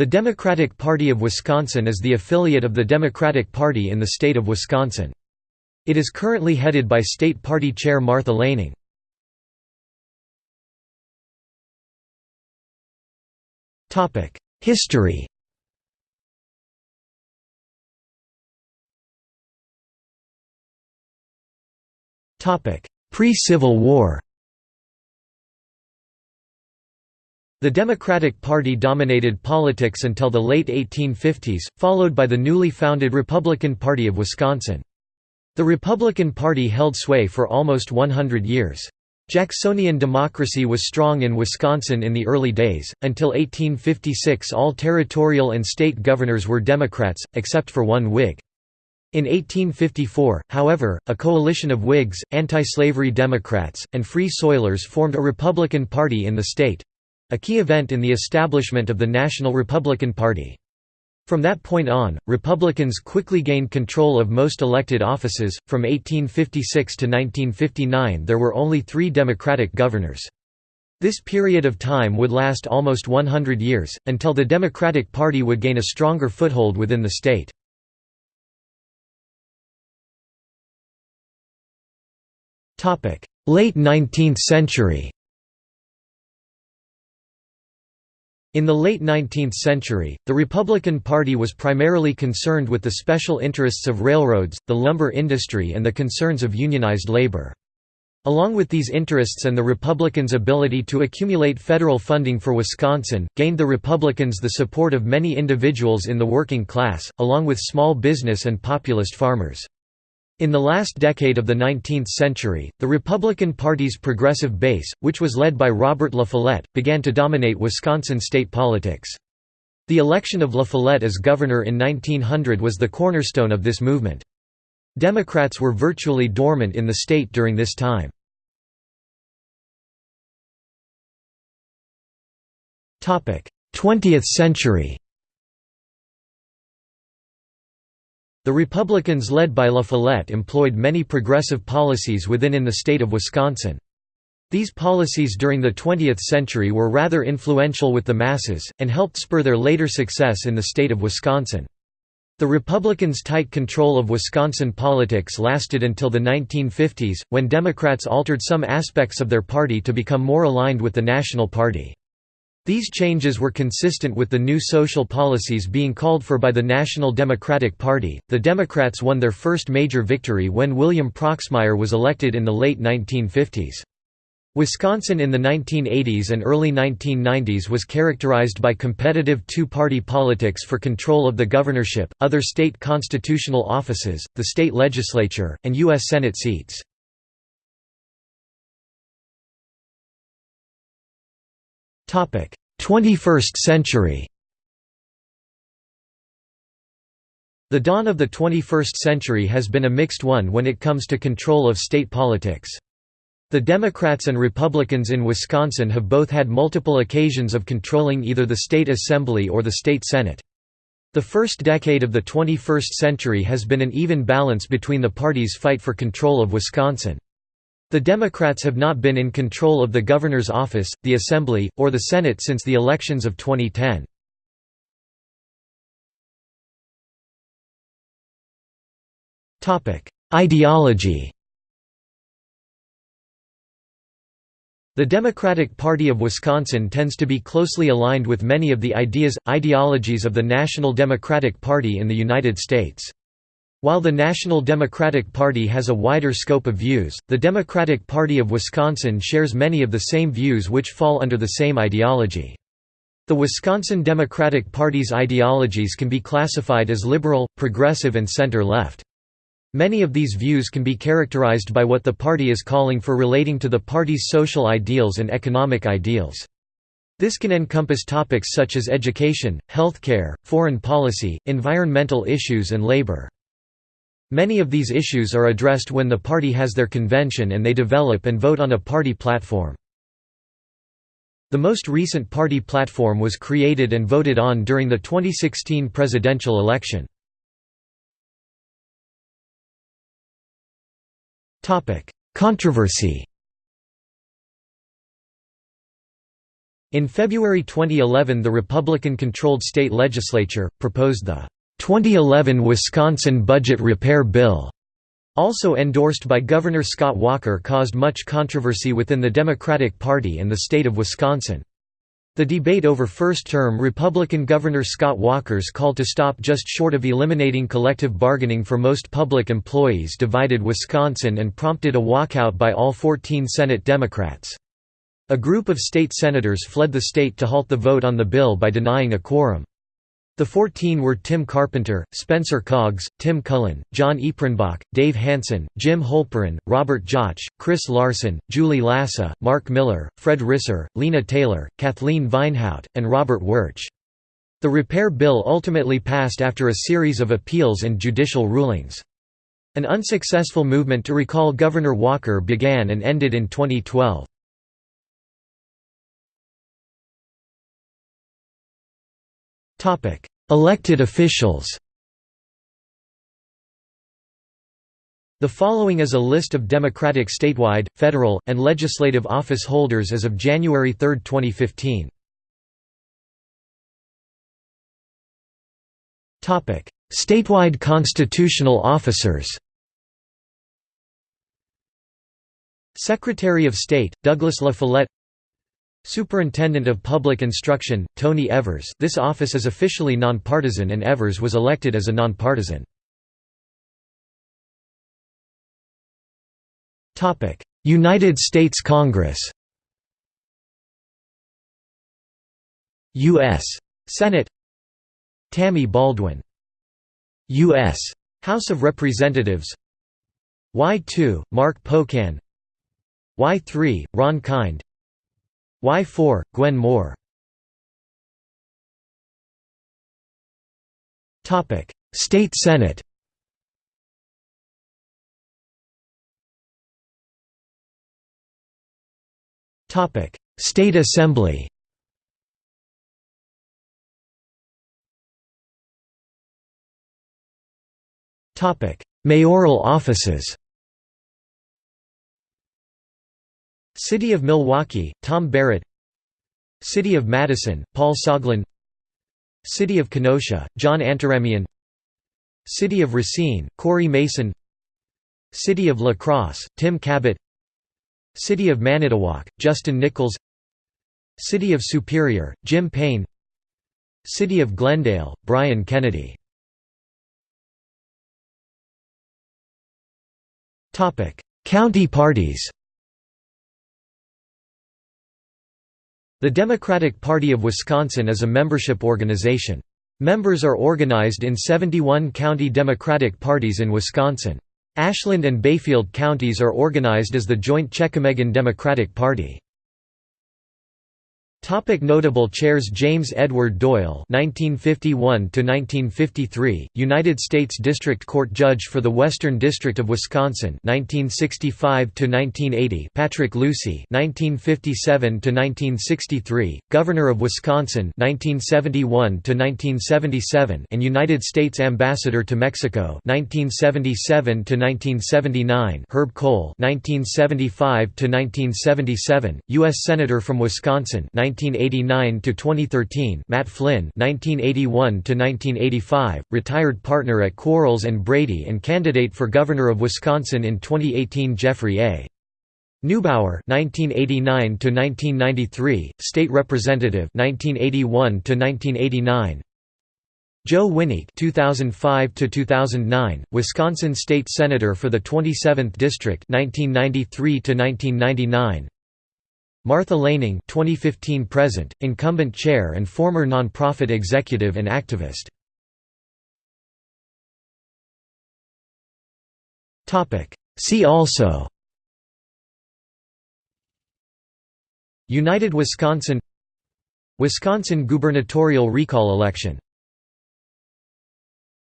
The Democratic Party of Wisconsin is the affiliate of the Democratic Party in the state of Wisconsin. It is currently headed by State Party Chair Martha Laning. History Pre-Civil War The Democratic Party dominated politics until the late 1850s, followed by the newly founded Republican Party of Wisconsin. The Republican Party held sway for almost 100 years. Jacksonian democracy was strong in Wisconsin in the early days, until 1856 all territorial and state governors were Democrats, except for one Whig. In 1854, however, a coalition of Whigs, anti-slavery Democrats, and Free Soilers formed a Republican Party in the state, a key event in the establishment of the National Republican Party. From that point on, Republicans quickly gained control of most elected offices. From 1856 to 1959, there were only three Democratic governors. This period of time would last almost 100 years, until the Democratic Party would gain a stronger foothold within the state. Late 19th century In the late 19th century, the Republican Party was primarily concerned with the special interests of railroads, the lumber industry and the concerns of unionized labor. Along with these interests and the Republicans' ability to accumulate federal funding for Wisconsin, gained the Republicans the support of many individuals in the working class, along with small business and populist farmers. In the last decade of the 19th century, the Republican Party's progressive base, which was led by Robert La Follette, began to dominate Wisconsin state politics. The election of La Follette as governor in 1900 was the cornerstone of this movement. Democrats were virtually dormant in the state during this time. 20th century The Republicans led by La Follette employed many progressive policies within in the state of Wisconsin. These policies during the 20th century were rather influential with the masses, and helped spur their later success in the state of Wisconsin. The Republicans' tight control of Wisconsin politics lasted until the 1950s, when Democrats altered some aspects of their party to become more aligned with the National Party. These changes were consistent with the new social policies being called for by the National Democratic Party. The Democrats won their first major victory when William Proxmire was elected in the late 1950s. Wisconsin in the 1980s and early 1990s was characterized by competitive two-party politics for control of the governorship, other state constitutional offices, the state legislature, and U.S. Senate seats. 21st century The dawn of the 21st century has been a mixed one when it comes to control of state politics. The Democrats and Republicans in Wisconsin have both had multiple occasions of controlling either the state assembly or the state senate. The first decade of the 21st century has been an even balance between the parties' fight for control of Wisconsin. The Democrats have not been in control of the governor's office, the Assembly, or the Senate since the elections of 2010. Ideology The Democratic Party of Wisconsin tends to be closely aligned with many of the ideas, ideologies of the National Democratic Party in the United States. While the National Democratic Party has a wider scope of views, the Democratic Party of Wisconsin shares many of the same views which fall under the same ideology. The Wisconsin Democratic Party's ideologies can be classified as liberal, progressive and center-left. Many of these views can be characterized by what the party is calling for relating to the party's social ideals and economic ideals. This can encompass topics such as education, healthcare, foreign policy, environmental issues and labor. Many of these issues are addressed when the party has their convention and they develop and vote on a party platform. The most recent party platform was created and voted on during the 2016 presidential election. Controversy In February 2011 the Republican-controlled state legislature, proposed the 2011 Wisconsin Budget Repair Bill, also endorsed by Governor Scott Walker caused much controversy within the Democratic Party and the state of Wisconsin. The debate over first-term Republican Governor Scott Walker's call to stop just short of eliminating collective bargaining for most public employees divided Wisconsin and prompted a walkout by all 14 Senate Democrats. A group of state senators fled the state to halt the vote on the bill by denying a quorum. The 14 were Tim Carpenter, Spencer Coggs, Tim Cullen, Jon Erpenbach, Dave Hansen, Jim Holperin, Robert Jauch, Chris Larson, Julie Lassa, Mark Miller, Fred Risser, Lena Taylor, Kathleen Vinehout, and Robert Wirch. The repair bill ultimately passed after a series of appeals and judicial rulings. An unsuccessful movement to recall Governor Walker began and ended in 2012. Elected officials. The following is a list of Democratic statewide, federal, and legislative office holders as of January 3, 2015. Statewide constitutional officers. Secretary of State, Douglas La Follette Superintendent of Public Instruction, Tony Evers this office is officially nonpartisan and Evers was elected as a nonpartisan. United States Congress U.S. Senate Tammy Baldwin U.S. House of Representatives Y2, Mark Pocan Y3, Ron Kind Y4, Gwen Moore. State Senate. State Assembly. Topic Mayoral offices City of Milwaukee, Tom Barrett. City of Madison, Paul Soglin. City of Kenosha, John Antaramian. City of Racine, Cory Mason. City of La Crosse, Tim Kabat. City of Manitowoc, Justin Nickels. City of Superior, Jim Paine. City of Glendale, Bryan Kennedy. County parties The Democratic Party of Wisconsin is a membership organization. Members are organized in 71 county Democratic parties in Wisconsin. Ashland and Bayfield counties are organized as the joint Chequamegon Democratic Party. Topic notable chairs James Edward Doyle (1951–1953), United States District Court Judge for the Western District of Wisconsin (1965–1980), Patrick Lucey (1957–1963), Governor of Wisconsin (1971–1977), and United States Ambassador to Mexico (1977–1979), Herb Kohl (1975–1977), U.S. Senator from Wisconsin. 1989 to 2013, Matt Flynn 1981 to 1985, retired partner at Quarles and Brady and candidate for governor of Wisconsin in 2018, Jeffrey A. Neubauer 1989 to 1993, state representative 1981 to 1989. Joe Wineke 2005 to 2009, Wisconsin state senator for the 27th district 1993 to 1999. Martha Laning 2015 present, incumbent chair and former nonprofit executive and activist. See also United Wisconsin Wisconsin gubernatorial recall election